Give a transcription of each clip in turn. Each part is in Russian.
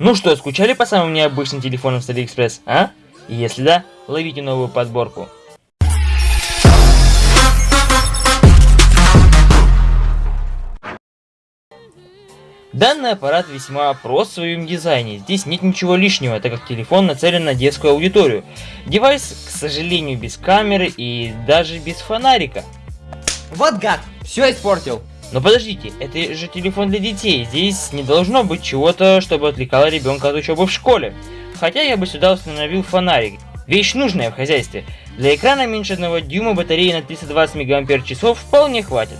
Ну что, скучали по самым необычным телефонам с Алиэкспресс, а? Если да, ловите новую подборку. Данный аппарат весьма прост в своем дизайне, здесь нет ничего лишнего, так как телефон нацелен на детскую аудиторию. Девайс, к сожалению, без камеры и даже без фонарика. Вот гад, все испортил. Но подождите, это же телефон для детей, здесь не должно быть чего-то, чтобы отвлекало ребенка от учебы в школе. Хотя я бы сюда установил фонарик. Вещь нужная в хозяйстве. Для экрана меньше 1 дюйма батареи на 320 мАч вполне хватит.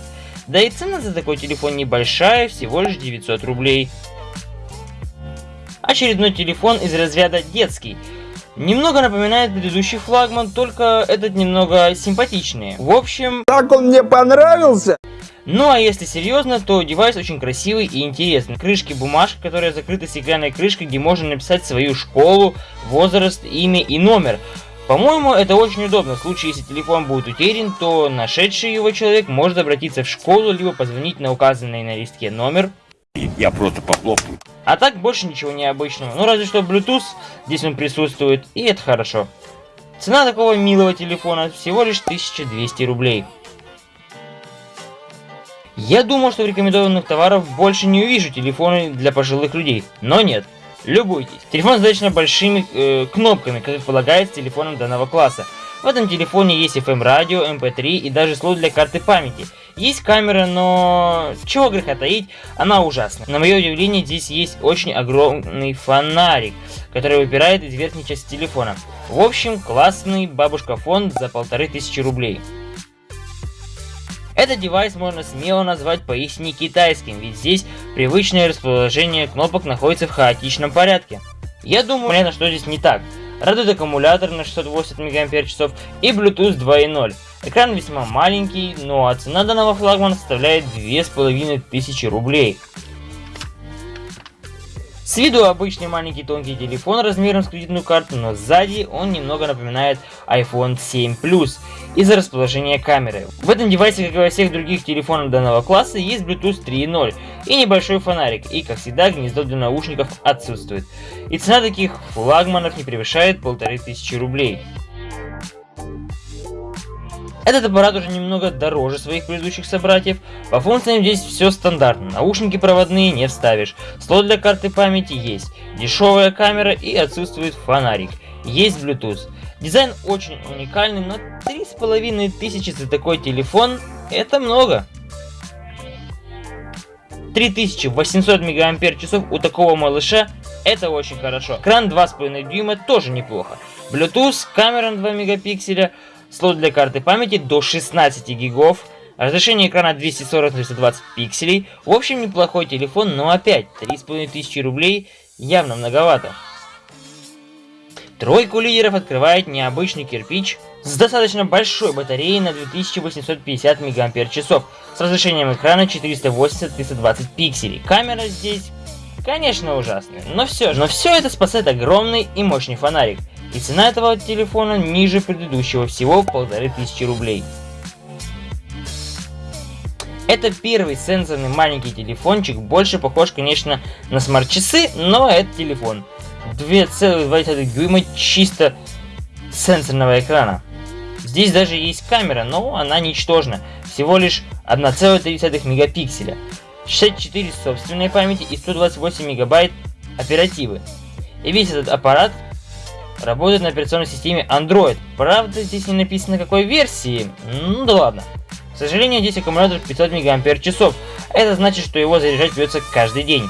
Да и цена за такой телефон небольшая, всего лишь 900 рублей. Очередной телефон из разряда детский. Немного напоминает предыдущий флагман, только этот немного симпатичнее. В общем... Так он мне понравился! Ну а если серьезно, то девайс очень красивый и интересный. Крышки бумажка, которая закрыта стеклянной крышкой, где можно написать свою школу, возраст, имя и номер. По-моему, это очень удобно. В случае, если телефон будет утерян, то нашедший его человек может обратиться в школу, либо позвонить на указанный на листке номер. Я просто похлопаю. А так больше ничего необычного. Ну разве что Bluetooth здесь он присутствует, и это хорошо. Цена такого милого телефона всего лишь 1200 рублей. Я думал, что рекомендованных товаров больше не увижу телефоны для пожилых людей, но нет. Любуйтесь. Телефон достаточно большими э, кнопками, как полагается телефоном данного класса. В этом телефоне есть FM радио, MP3 и даже слот для карты памяти. Есть камера, но чего греха таить, она ужасна. На мое удивление, здесь есть очень огромный фонарик, который выпирает из верхней части телефона. В общем, классный бабушка фон за полторы тысячи рублей. Этот девайс можно смело назвать поистине китайским, ведь здесь привычное расположение кнопок находится в хаотичном порядке. Я думаю, понятно, что здесь не так. Радует аккумулятор на 680 мАч и Bluetooth 2.0. Экран весьма маленький, но а цена данного флагмана составляет 2500 рублей. С виду обычный маленький тонкий телефон размером с кредитную карту, но сзади он немного напоминает iPhone 7 Plus из-за расположения камеры. В этом девайсе, как и во всех других телефонах данного класса, есть Bluetooth 3.0 и небольшой фонарик, и как всегда гнездо для наушников отсутствует. И цена таких флагманов не превышает 1500 рублей. Этот аппарат уже немного дороже своих предыдущих собратьев. По функциям здесь все стандартно. Наушники проводные не вставишь. Слот для карты памяти есть. Дешевая камера и отсутствует фонарик. Есть Bluetooth. Дизайн очень уникальный, но 3500 за такой телефон это много. 3800 мАч у такого малыша это очень хорошо. Экран 2,5 дюйма тоже неплохо. Bluetooth, камера на 2 мегапикселя, слот для карты памяти до 16 гигов, разрешение экрана 240 на 320 пикселей. В общем, неплохой телефон, но опять 3500 рублей явно многовато. Тройку лидеров открывает необычный кирпич с достаточно большой батареей на 2850 мАч, с разрешением экрана 480-320 пикселей. Камера здесь, конечно, ужасная, но все же. Но все это спасает огромный и мощный фонарик. И цена этого телефона ниже предыдущего, всего в полторы тысячи рублей. Это первый сенсорный маленький телефончик, больше похож, конечно, на смарт-часы, но это телефон. 2,2 дюйма чисто сенсорного экрана. Здесь даже есть камера, но она ничтожна, всего лишь 1,3 мегапикселя, 64 собственной памяти и 128 мегабайт оперативы. И весь этот аппарат работает на операционной системе Android. Правда, здесь не написано какой версии, ну да ладно. К сожалению, здесь аккумулятор 500 мАч, это значит, что его заряжать придется каждый день.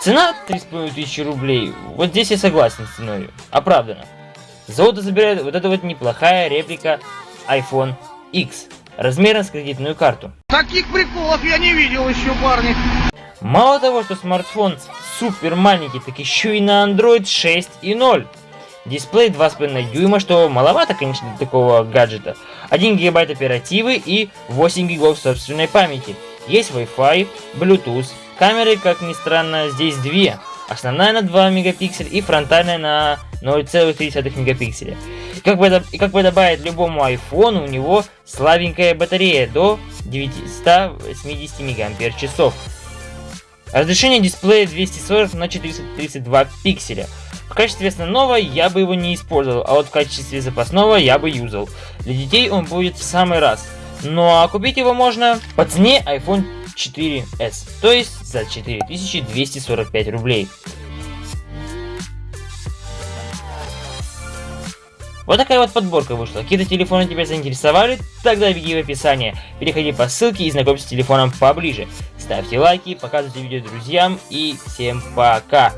Цена 3500 рублей, вот здесь я согласен с ценой, оправдано. Золото забирает вот эта вот неплохая реплика iPhone X, размером с кредитную карту. Таких приколов я не видел еще, парни. Мало того, что смартфон супер маленький, так еще и на Android 6.0. Дисплей 2,5 дюйма, что маловато, конечно, для такого гаджета. 1 гигабайт оперативы и 8 гигов собственной памяти. Есть Wi-Fi, Bluetooth, Камеры, как ни странно, здесь две. Основная на 2 мегапикселя и фронтальная на 0,3 мегапикселя. Как, и как бы добавить любому айфону, у него слабенькая батарея до 980 мАч. Разрешение дисплея 240 на 432 пикселя. В качестве основного я бы его не использовал, а вот в качестве запасного я бы юзал. Для детей он будет в самый раз. Ну а купить его можно по цене iPhone 4s, то есть за 4245 рублей. Вот такая вот подборка вышла. Какие-то телефоны тебя заинтересовали? Тогда беги в описание. Переходи по ссылке и знакомься с телефоном поближе. Ставьте лайки, показывайте видео друзьям и всем пока.